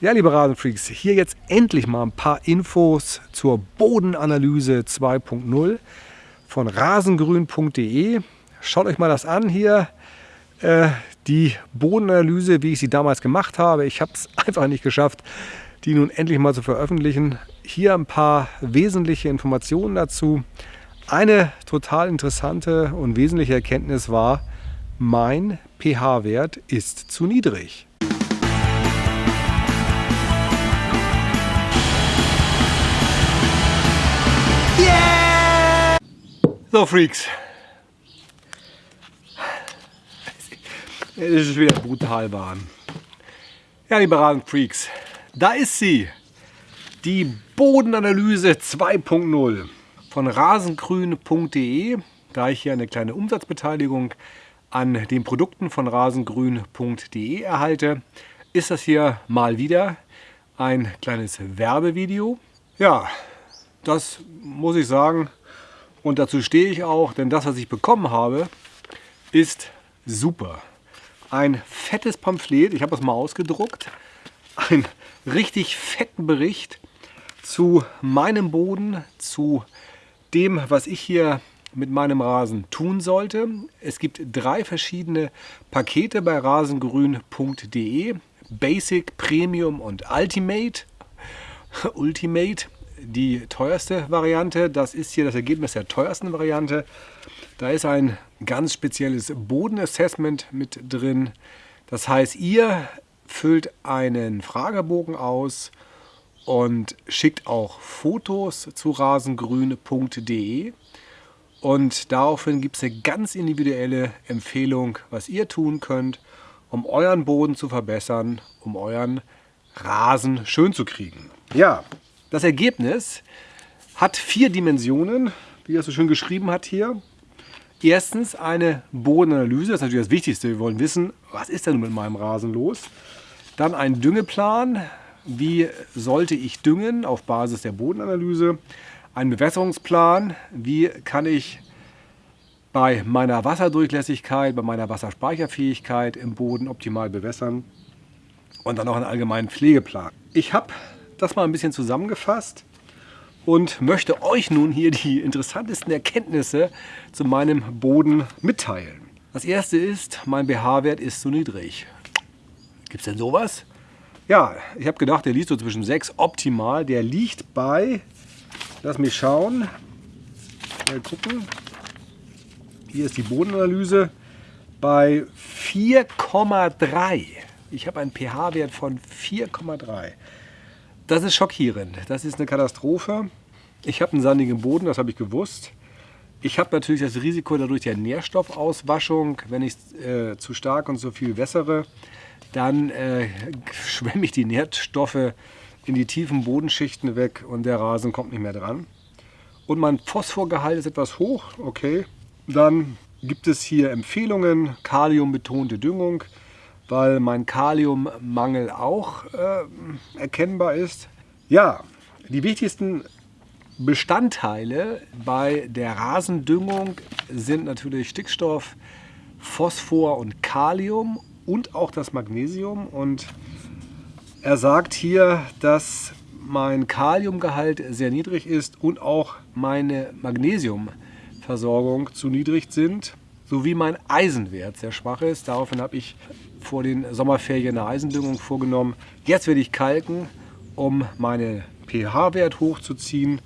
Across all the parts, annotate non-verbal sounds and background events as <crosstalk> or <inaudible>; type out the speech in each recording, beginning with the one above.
Ja, liebe Rasenfreaks, hier jetzt endlich mal ein paar Infos zur Bodenanalyse 2.0 von rasengrün.de. Schaut euch mal das an hier, äh, die Bodenanalyse, wie ich sie damals gemacht habe. Ich habe es <laughs> einfach nicht geschafft, die nun endlich mal zu veröffentlichen. Hier ein paar wesentliche Informationen dazu. Eine total interessante und wesentliche Erkenntnis war, mein pH-Wert ist zu niedrig. So, Freaks. Es ist wieder brutal warm. Ja, liebe Rasenfreaks, da ist sie. Die Bodenanalyse 2.0 von rasengrün.de. Da ich hier eine kleine Umsatzbeteiligung an den Produkten von rasengrün.de erhalte, ist das hier mal wieder ein kleines Werbevideo. Ja, das muss ich sagen, und dazu stehe ich auch, denn das, was ich bekommen habe, ist super. Ein fettes Pamphlet, ich habe das mal ausgedruckt, ein richtig fetten Bericht zu meinem Boden, zu dem, was ich hier mit meinem Rasen tun sollte. Es gibt drei verschiedene Pakete bei rasengrün.de. Basic, Premium und Ultimate. <laughs> Ultimate die teuerste Variante. Das ist hier das Ergebnis der teuersten Variante. Da ist ein ganz spezielles Bodenassessment mit drin. Das heißt, ihr füllt einen Fragebogen aus und schickt auch Fotos zu rasengrün.de. Und daraufhin gibt es eine ganz individuelle Empfehlung, was ihr tun könnt, um euren Boden zu verbessern, um euren Rasen schön zu kriegen. Ja, das Ergebnis hat vier Dimensionen, wie er so schön geschrieben hat hier. Erstens eine Bodenanalyse, das ist natürlich das Wichtigste. Wir wollen wissen, was ist denn mit meinem Rasen los? Dann ein Düngeplan, wie sollte ich düngen auf Basis der Bodenanalyse. Ein Bewässerungsplan, wie kann ich bei meiner Wasserdurchlässigkeit, bei meiner Wasserspeicherfähigkeit im Boden optimal bewässern. Und dann noch einen allgemeinen Pflegeplan. Ich habe das mal ein bisschen zusammengefasst und möchte euch nun hier die interessantesten Erkenntnisse zu meinem Boden mitteilen. Das erste ist, mein pH-Wert ist zu niedrig. Gibt es denn sowas? Ja, ich habe gedacht, der liegt so zwischen 6 optimal. Der liegt bei, lass mich schauen, mal gucken. Hier ist die Bodenanalyse bei 4,3. Ich habe einen pH-Wert von 4,3. Das ist schockierend. Das ist eine Katastrophe. Ich habe einen sandigen Boden, das habe ich gewusst. Ich habe natürlich das Risiko dadurch der Nährstoffauswaschung. Wenn ich äh, zu stark und zu viel wässere, dann äh, <laughs> schwemme ich die Nährstoffe in die tiefen Bodenschichten weg und der Rasen kommt nicht mehr dran. Und mein Phosphorgehalt ist etwas hoch, okay. Dann gibt es hier Empfehlungen, kaliumbetonte Düngung weil mein Kaliummangel auch äh, erkennbar ist. Ja, die wichtigsten Bestandteile bei der Rasendüngung sind natürlich Stickstoff, Phosphor und Kalium und auch das Magnesium. Und er sagt hier, dass mein Kaliumgehalt sehr niedrig ist und auch meine Magnesiumversorgung zu niedrig sind, sowie mein Eisenwert sehr schwach ist. Daraufhin habe ich vor den Sommerferien eine Eisendüngung vorgenommen. Jetzt werde ich kalken, um meinen pH-Wert hochzuziehen.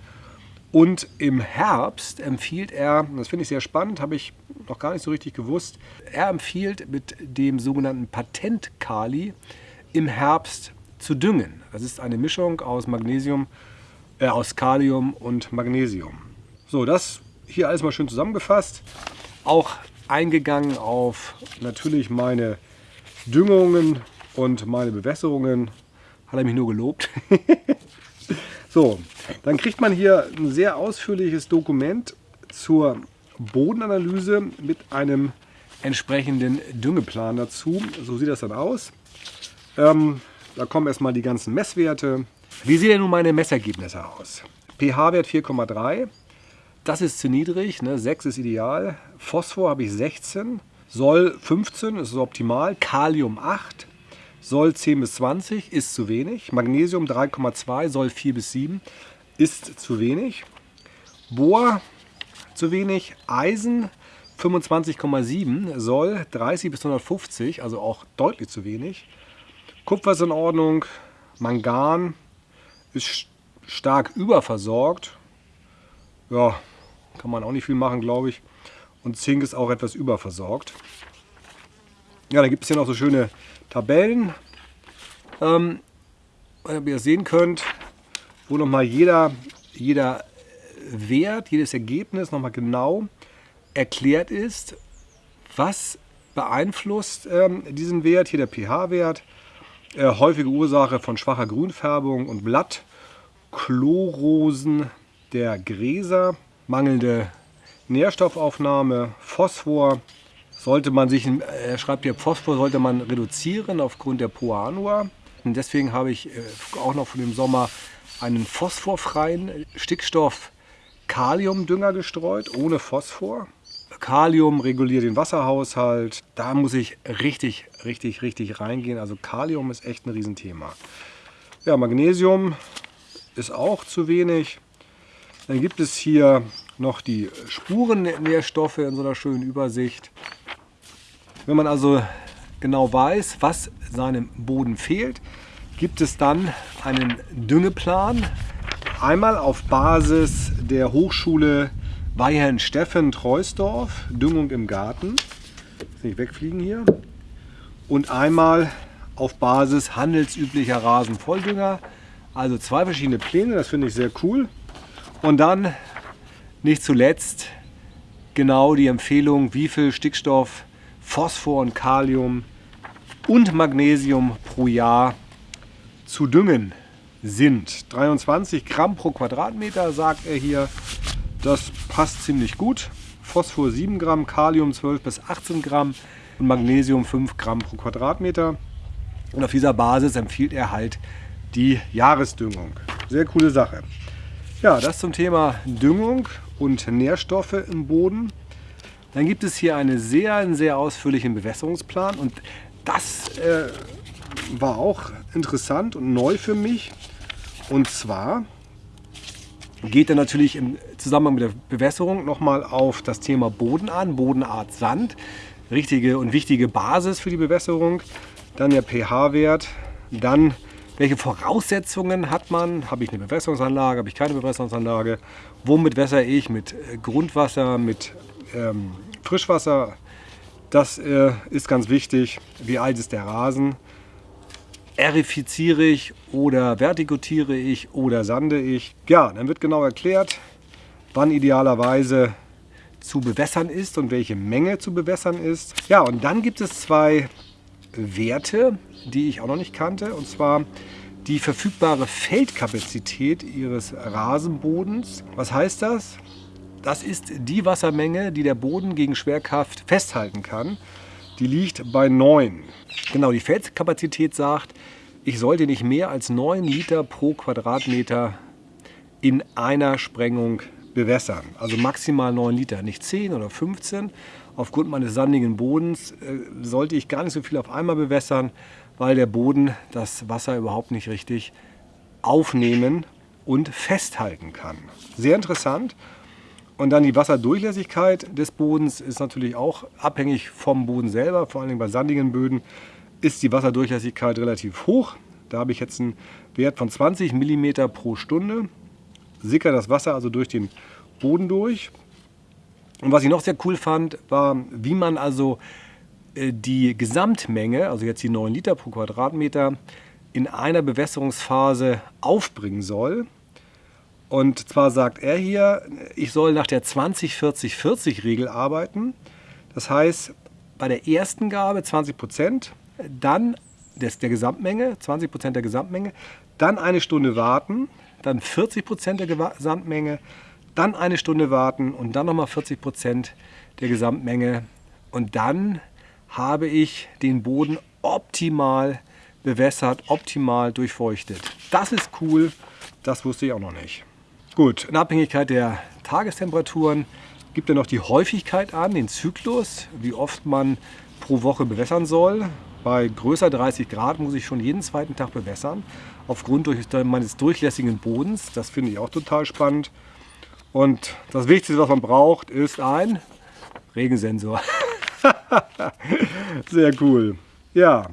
Und im Herbst empfiehlt er, das finde ich sehr spannend, habe ich noch gar nicht so richtig gewusst, er empfiehlt mit dem sogenannten Patent-Kali im Herbst zu düngen. Das ist eine Mischung aus Magnesium, äh, aus Kalium und Magnesium. So, das hier alles mal schön zusammengefasst. Auch eingegangen auf natürlich meine Düngungen und meine Bewässerungen hat er mich nur gelobt. <laughs> so, dann kriegt man hier ein sehr ausführliches Dokument zur Bodenanalyse mit einem entsprechenden Düngeplan dazu. So sieht das dann aus. Ähm, da kommen erstmal die ganzen Messwerte. Wie sehen denn nun meine Messergebnisse aus? pH-Wert 4,3. Das ist zu niedrig, ne? 6 ist ideal. Phosphor habe ich 16. Soll 15 ist optimal, Kalium 8, soll 10 bis 20, ist zu wenig. Magnesium 3,2 soll 4 bis 7, ist zu wenig. Bohr zu wenig. Eisen 25,7 soll 30 bis 150, also auch deutlich zu wenig. Kupfer ist in Ordnung. Mangan ist stark überversorgt. Ja, kann man auch nicht viel machen, glaube ich. Und Zink ist auch etwas überversorgt. Ja, da gibt es hier noch so schöne Tabellen, ähm, wie ihr sehen könnt, wo nochmal jeder, jeder Wert, jedes Ergebnis nochmal genau erklärt ist, was beeinflusst ähm, diesen Wert, hier der pH-Wert, äh, häufige Ursache von schwacher Grünfärbung und Blatt, Chlorosen der Gräser, mangelnde Nährstoffaufnahme, Phosphor, sollte man sich, er schreibt hier, Phosphor sollte man reduzieren aufgrund der Poanua. Und deswegen habe ich äh, auch noch von dem Sommer einen phosphorfreien Stickstoff-Kaliumdünger gestreut, ohne Phosphor. Kalium reguliert den Wasserhaushalt. Da muss ich richtig, richtig, richtig reingehen. Also Kalium ist echt ein Riesenthema. Ja, Magnesium ist auch zu wenig. Dann gibt es hier noch die Spurennährstoffe in so einer schönen Übersicht. Wenn man also genau weiß, was seinem Boden fehlt, gibt es dann einen Düngeplan. Einmal auf Basis der Hochschule Weihern Steffen Treusdorf, Düngung im Garten. Nicht wegfliegen hier. Und einmal auf Basis handelsüblicher Rasenvolldünger. Also zwei verschiedene Pläne, das finde ich sehr cool. Und dann nicht zuletzt genau die Empfehlung, wie viel Stickstoff, Phosphor und Kalium und Magnesium pro Jahr zu düngen sind. 23 Gramm pro Quadratmeter, sagt er hier. Das passt ziemlich gut. Phosphor 7 Gramm, Kalium 12 bis 18 Gramm und Magnesium 5 Gramm pro Quadratmeter. Und auf dieser Basis empfiehlt er halt die Jahresdüngung. Sehr coole Sache. Ja, das zum Thema Düngung und Nährstoffe im Boden. Dann gibt es hier einen sehr, sehr ausführlichen Bewässerungsplan und das äh, war auch interessant und neu für mich. Und zwar geht er natürlich im Zusammenhang mit der Bewässerung nochmal auf das Thema Boden an, Bodenart Sand. Richtige und wichtige Basis für die Bewässerung. Dann der pH-Wert. Dann welche Voraussetzungen hat man? Habe ich eine Bewässerungsanlage? Habe ich keine Bewässerungsanlage? Womit wässere ich? Mit äh, Grundwasser, mit ähm, Frischwasser? Das äh, ist ganz wichtig. Wie alt ist der Rasen? erifiziere ich oder vertikutiere ich oder sande ich. Ja, dann wird genau erklärt, wann idealerweise zu bewässern ist und welche Menge zu bewässern ist. Ja, und dann gibt es zwei Werte, die ich auch noch nicht kannte, und zwar die verfügbare Feldkapazität Ihres Rasenbodens. Was heißt das? Das ist die Wassermenge, die der Boden gegen Schwerkraft festhalten kann. Die liegt bei 9. Genau, die Feldkapazität sagt, ich sollte nicht mehr als 9 Liter pro Quadratmeter in einer Sprengung bewässern. Also maximal 9 Liter, nicht 10 oder 15. Aufgrund meines sandigen Bodens äh, sollte ich gar nicht so viel auf einmal bewässern, weil der Boden das Wasser überhaupt nicht richtig aufnehmen und festhalten kann. Sehr interessant. Und dann die Wasserdurchlässigkeit des Bodens ist natürlich auch abhängig vom Boden selber, vor allem bei sandigen Böden ist die Wasserdurchlässigkeit relativ hoch. Da habe ich jetzt einen Wert von 20 mm pro Stunde. Sickert das Wasser also durch den Boden durch. Und was ich noch sehr cool fand, war, wie man also äh, die Gesamtmenge, also jetzt die 9 Liter pro Quadratmeter, in einer Bewässerungsphase aufbringen soll. Und zwar sagt er hier, ich soll nach der 20-40-40-Regel arbeiten. Das heißt, bei der ersten Gabe 20 Prozent, dann des, der Gesamtmenge, 20 Prozent der Gesamtmenge, dann eine Stunde warten, dann 40 Prozent der Gesamtmenge, dann eine Stunde warten und dann nochmal 40 Prozent der Gesamtmenge. Und dann habe ich den Boden optimal bewässert, optimal durchfeuchtet. Das ist cool, das wusste ich auch noch nicht. Gut, in Abhängigkeit der Tagestemperaturen gibt er noch die Häufigkeit an, den Zyklus, wie oft man pro Woche bewässern soll. Bei größer 30 Grad muss ich schon jeden zweiten Tag bewässern, aufgrund meines durchlässigen Bodens. Das finde ich auch total spannend. Und das Wichtigste, was man braucht, ist ein Regensensor. <laughs> Sehr cool. Ja,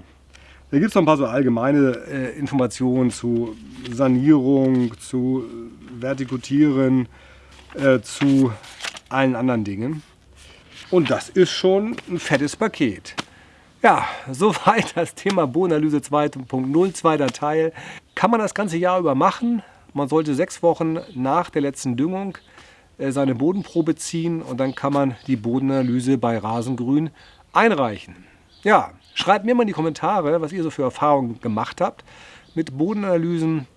da gibt es noch ein paar so allgemeine äh, Informationen zu Sanierung, zu Vertikutieren, äh, zu allen anderen Dingen. Und das ist schon ein fettes Paket. Ja, <laughs> soweit das Thema Bodenanalyse 2.0, zweiter Teil. Kann man das ganze Jahr über machen. Man sollte sechs Wochen nach der letzten Düngung äh, seine Bodenprobe ziehen und dann kann man die Bodenanalyse bei Rasengrün einreichen. Ja, schreibt mir mal in die Kommentare, was ihr so für Erfahrungen gemacht habt mit Bodenanalysen.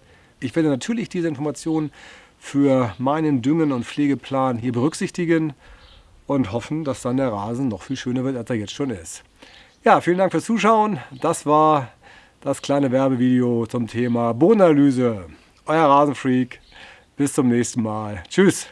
Ich werde natürlich diese Informationen für meinen Düngen- und Pflegeplan hier berücksichtigen und hoffen, dass dann der Rasen noch viel schöner wird, als er jetzt schon ist. Ja, vielen Dank fürs Zuschauen. Das war das kleine Werbevideo zum Thema Bodenanalyse. Euer Rasenfreak. Bis zum nächsten Mal. Tschüss.